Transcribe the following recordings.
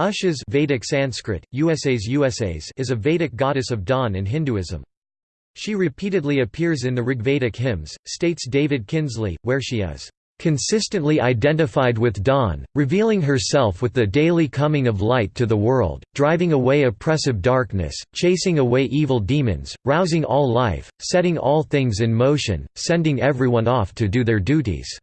Ushas Vedic Sanskrit, USAs USAs is a Vedic goddess of dawn in Hinduism. She repeatedly appears in the Rigvedic hymns, states David Kinsley, where she is consistently identified with dawn, revealing herself with the daily coming of light to the world, driving away oppressive darkness, chasing away evil demons, rousing all life, setting all things in motion, sending everyone off to do their duties.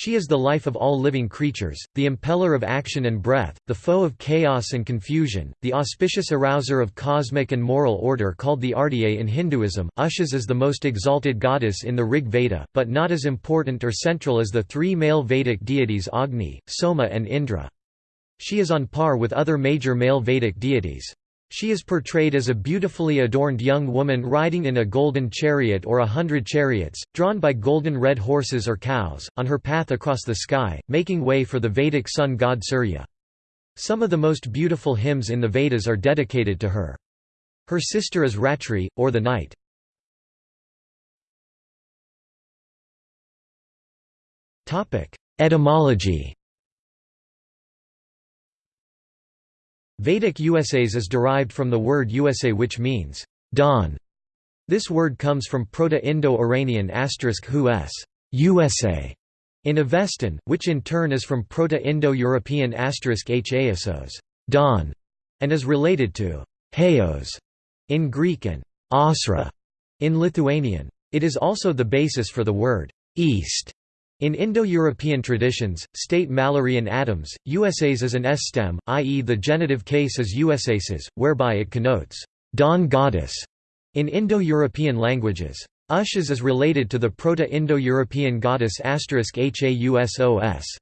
She is the life of all living creatures, the impeller of action and breath, the foe of chaos and confusion, the auspicious arouser of cosmic and moral order called the Ardhya in Hinduism. Ushas is the most exalted goddess in the Rig Veda, but not as important or central as the three male Vedic deities Agni, Soma and Indra. She is on par with other major male Vedic deities. She is portrayed as a beautifully adorned young woman riding in a golden chariot or a hundred chariots, drawn by golden red horses or cows, on her path across the sky, making way for the Vedic sun god Surya. Some of the most beautiful hymns in the Vedas are dedicated to her. Her sister is Ratri, or the night. Etymology Vedic USAs is derived from the word USA which means, dawn. This word comes from Proto-Indo-Iranian asterisk hus USA in Avestan, which in turn is from Proto-Indo-European haesos dawn, and is related to Haos in Greek and Asra in Lithuanian. It is also the basis for the word east in Indo-European traditions, state Mallory and Adams, USAs is an S-stem, i.e. the genitive case is USAses, whereby it connotes dawn goddess in Indo-European languages. Ushas is related to the Proto-Indo-European goddess Hausos.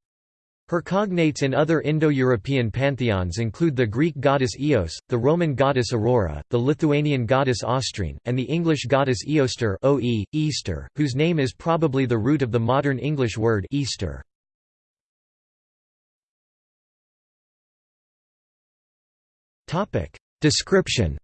Her cognates in other Indo-European pantheons include the Greek goddess Eos, the Roman goddess Aurora, the Lithuanian goddess Austrine, and the English goddess Eoster o-e, Easter, whose name is probably the root of the modern English word Easter. Description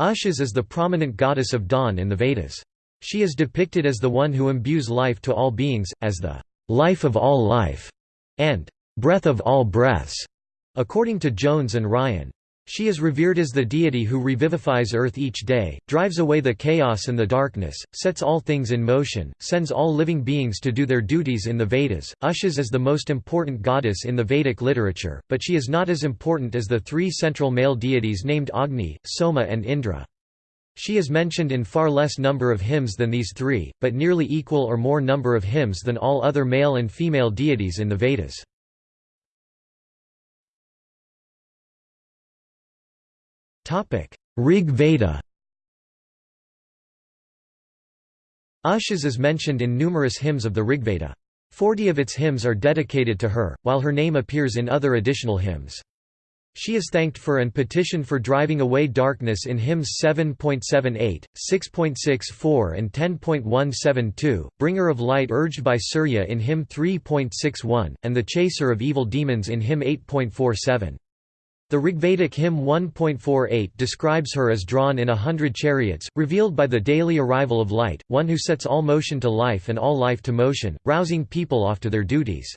Ushas is the prominent goddess of dawn in the Vedas. She is depicted as the one who imbues life to all beings, as the life of all life, and breath of all breaths, according to Jones and Ryan. She is revered as the deity who revivifies Earth each day, drives away the chaos and the darkness, sets all things in motion, sends all living beings to do their duties in the Vedas. Ushas is the most important goddess in the Vedic literature, but she is not as important as the three central male deities named Agni, Soma and Indra. She is mentioned in far less number of hymns than these three, but nearly equal or more number of hymns than all other male and female deities in the Vedas. Rig Veda Ushas is mentioned in numerous hymns of the Rigveda. Forty of its hymns are dedicated to her, while her name appears in other additional hymns. She is thanked for and petitioned for driving away darkness in hymns 7.78, 6.64 and 10.172, bringer of light urged by Surya in hymn 3.61, and the chaser of evil demons in hymn 8.47. The Rigvedic hymn 1.48 describes her as drawn in a hundred chariots, revealed by the daily arrival of light, one who sets all motion to life and all life to motion, rousing people off to their duties.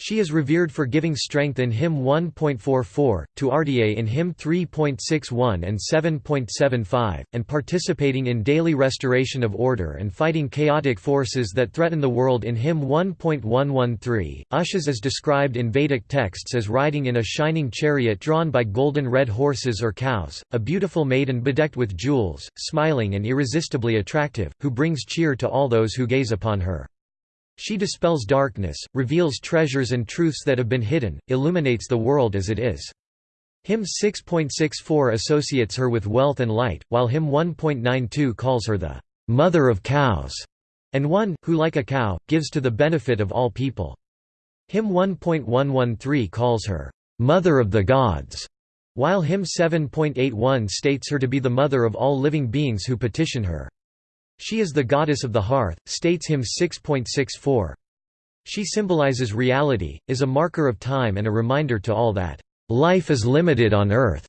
She is revered for giving strength in hymn 1.44, to Ardhya in hymn 3.61 and 7.75, and participating in daily restoration of order and fighting chaotic forces that threaten the world in hymn 1.113. Ushas is described in Vedic texts as riding in a shining chariot drawn by golden red horses or cows, a beautiful maiden bedecked with jewels, smiling and irresistibly attractive, who brings cheer to all those who gaze upon her. She dispels darkness, reveals treasures and truths that have been hidden, illuminates the world as it is. Hymn 6.64 associates her with wealth and light, while hymn 1.92 calls her the mother of cows, and one, who like a cow, gives to the benefit of all people. Hymn 1.113 calls her mother of the gods, while hymn 7.81 states her to be the mother of all living beings who petition her. She is the goddess of the hearth, states hymn 6.64. She symbolizes reality, is a marker of time and a reminder to all that, "...life is limited on earth."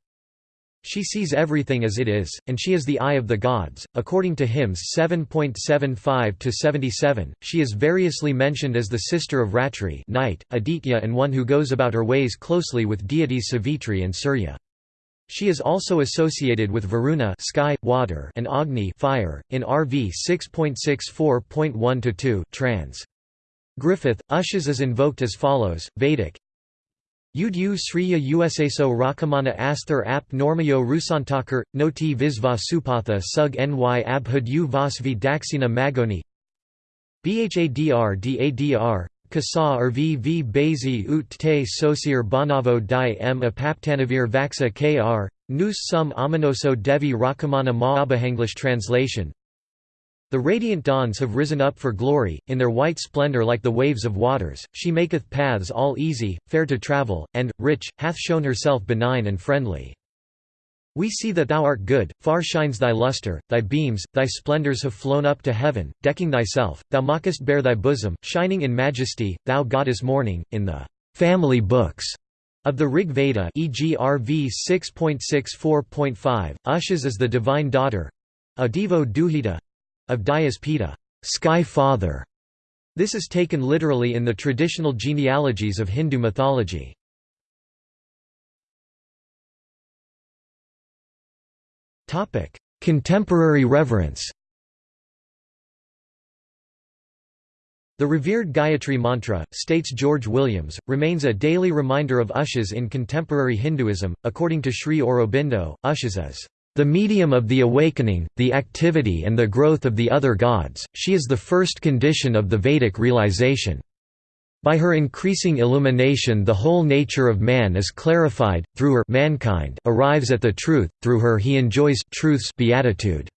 She sees everything as it is, and she is the eye of the gods. According to hymns 7.75 to 77, she is variously mentioned as the sister of Ratri, night, Aditya, and one who goes about her ways closely with deities Savitri and Surya. She is also associated with Varuna sky, water, and Agni fire. In RV 6.64.1-2 trans. Griffith, Ushas is invoked as follows, Vedic Udyu Sriya Usaso Rakamana Asthar ap Normayo Rusantakar, Noti Visva Supatha Sug Ny Abhud U Vasvi Daxina Magoni Bhadr Dadr, Kasa Rv V Bazi Ut Te Sosir Banavo Di M Apaptanavir Vaxa Kr, Nus Sum Aminoso Devi Rakamana Maabha English translation the radiant dawns have risen up for glory, in their white splendor like the waves of waters, she maketh paths all easy, fair to travel, and, rich, hath shown herself benign and friendly. We see that thou art good, far shines thy lustre, thy beams, thy splendors have flown up to heaven, decking thyself, thou mockest bare thy bosom, shining in majesty, thou goddess morning, in the family books of the Rig Veda e.g. RV 6.64.5, Ushas is the divine daughter a Devo Duhita of Dyaspita, sky father. This is taken literally in the traditional genealogies of Hindu mythology. Contemporary reverence The revered Gayatri Mantra, states George Williams, remains a daily reminder of Ushas in contemporary Hinduism. According to Sri Aurobindo, Ushas is the medium of the awakening, the activity and the growth of the other gods, she is the first condition of the Vedic realization. By her increasing illumination the whole nature of man is clarified, through her mankind arrives at the truth, through her he enjoys truth's beatitude.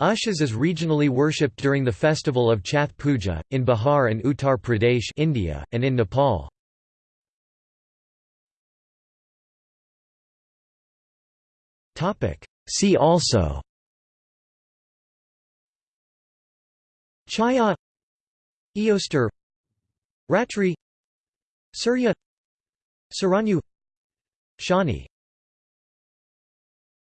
Ushas is regionally worshipped during the festival of Chhath Puja, in Bihar and Uttar Pradesh India, and in Nepal. See also Chhaya Eostre Ratri Surya Saranyu Shani